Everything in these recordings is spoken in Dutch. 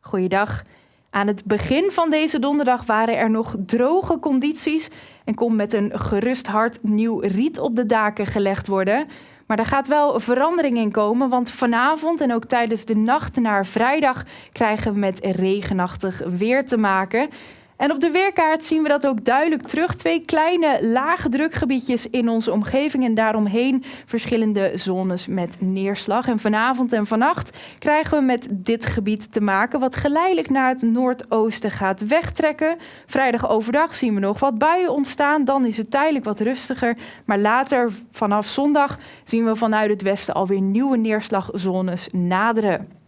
Goeiedag. Aan het begin van deze donderdag waren er nog droge condities en kon met een gerust hart nieuw riet op de daken gelegd worden. Maar er gaat wel verandering in komen, want vanavond en ook tijdens de nacht naar vrijdag krijgen we met regenachtig weer te maken. En op de weerkaart zien we dat ook duidelijk terug. Twee kleine lage drukgebiedjes in onze omgeving en daaromheen verschillende zones met neerslag. En vanavond en vannacht krijgen we met dit gebied te maken wat geleidelijk naar het noordoosten gaat wegtrekken. Vrijdag overdag zien we nog wat buien ontstaan, dan is het tijdelijk wat rustiger. Maar later vanaf zondag zien we vanuit het westen alweer nieuwe neerslagzones naderen.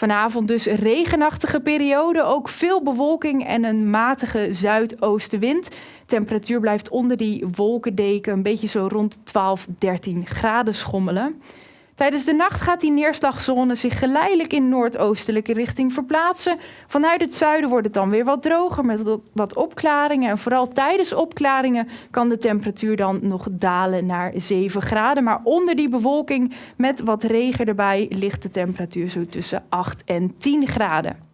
Vanavond dus regenachtige periode, ook veel bewolking en een matige zuidoostenwind. Temperatuur blijft onder die wolkendeken een beetje zo rond 12, 13 graden schommelen. Tijdens de nacht gaat die neerslagzone zich geleidelijk in noordoostelijke richting verplaatsen. Vanuit het zuiden wordt het dan weer wat droger met wat opklaringen. En vooral tijdens opklaringen kan de temperatuur dan nog dalen naar 7 graden. Maar onder die bewolking met wat regen erbij ligt de temperatuur zo tussen 8 en 10 graden.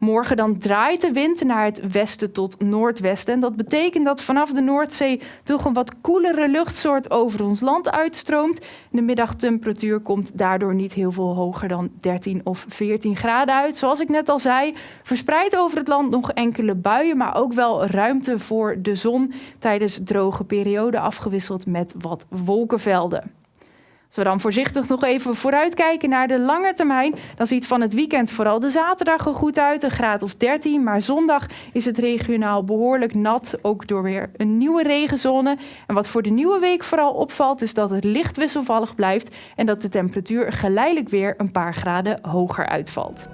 Morgen dan draait de wind naar het westen tot noordwesten. En dat betekent dat vanaf de Noordzee toch een wat koelere luchtsoort over ons land uitstroomt. De middagtemperatuur komt daardoor niet heel veel hoger dan 13 of 14 graden uit. Zoals ik net al zei, verspreid over het land nog enkele buien, maar ook wel ruimte voor de zon tijdens droge perioden afgewisseld met wat wolkenvelden. Als we dan voorzichtig nog even vooruitkijken naar de lange termijn, dan ziet van het weekend vooral de zaterdag er goed uit, een graad of 13. Maar zondag is het regionaal behoorlijk nat, ook door weer een nieuwe regenzone. En wat voor de nieuwe week vooral opvalt, is dat het licht wisselvallig blijft en dat de temperatuur geleidelijk weer een paar graden hoger uitvalt.